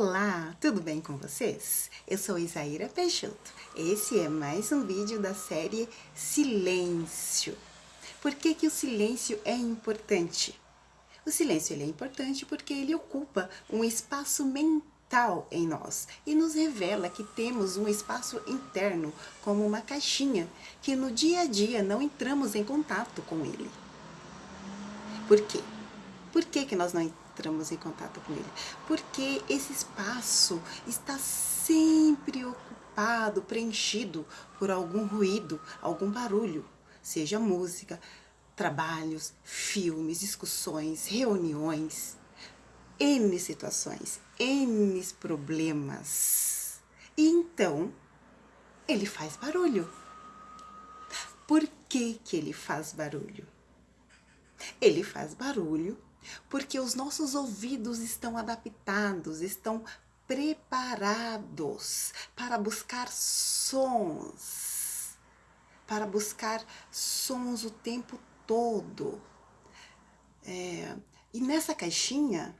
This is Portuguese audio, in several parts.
Olá, tudo bem com vocês? Eu sou Isaíra Peixoto. Esse é mais um vídeo da série Silêncio. Por que, que o silêncio é importante? O silêncio ele é importante porque ele ocupa um espaço mental em nós e nos revela que temos um espaço interno como uma caixinha que no dia a dia não entramos em contato com ele. Por quê? Por que, que nós não entramos em contato com ele? Porque esse espaço está sempre ocupado, preenchido por algum ruído, algum barulho, seja música, trabalhos, filmes, discussões, reuniões, N situações, N problemas. E então, ele faz barulho. Por que que ele faz barulho? Ele faz barulho porque os nossos ouvidos estão adaptados, estão preparados para buscar sons, para buscar sons o tempo todo. É, e nessa caixinha,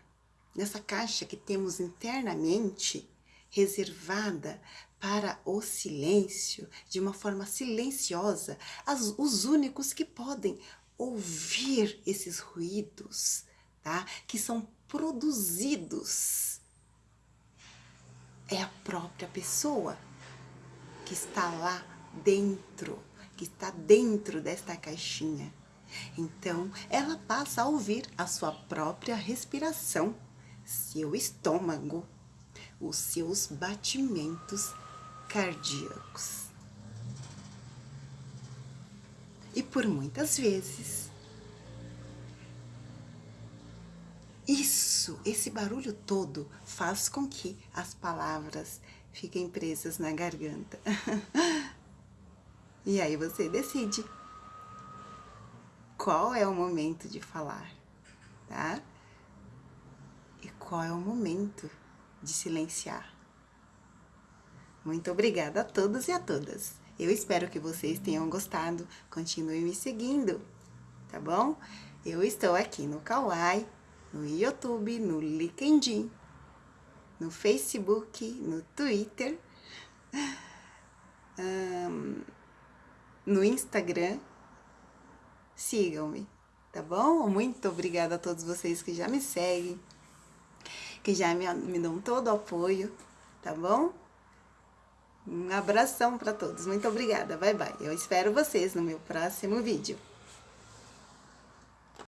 nessa caixa que temos internamente, reservada para o silêncio, de uma forma silenciosa, as, os únicos que podem ouvir esses ruídos, tá? Que são produzidos. É a própria pessoa que está lá dentro, que está dentro desta caixinha. Então, ela passa a ouvir a sua própria respiração, seu estômago, os seus batimentos cardíacos. E por muitas vezes, isso, esse barulho todo faz com que as palavras fiquem presas na garganta. e aí você decide qual é o momento de falar, tá? E qual é o momento de silenciar. Muito obrigada a todos e a todas. Eu espero que vocês tenham gostado. Continue me seguindo, tá bom? Eu estou aqui no Kawaii, no YouTube, no LinkedIn, no Facebook, no Twitter, um, no Instagram. Sigam-me, tá bom? Muito obrigada a todos vocês que já me seguem, que já me, me dão todo o apoio, tá bom? Um abração para todos. Muito obrigada. Bye, bye. Eu espero vocês no meu próximo vídeo.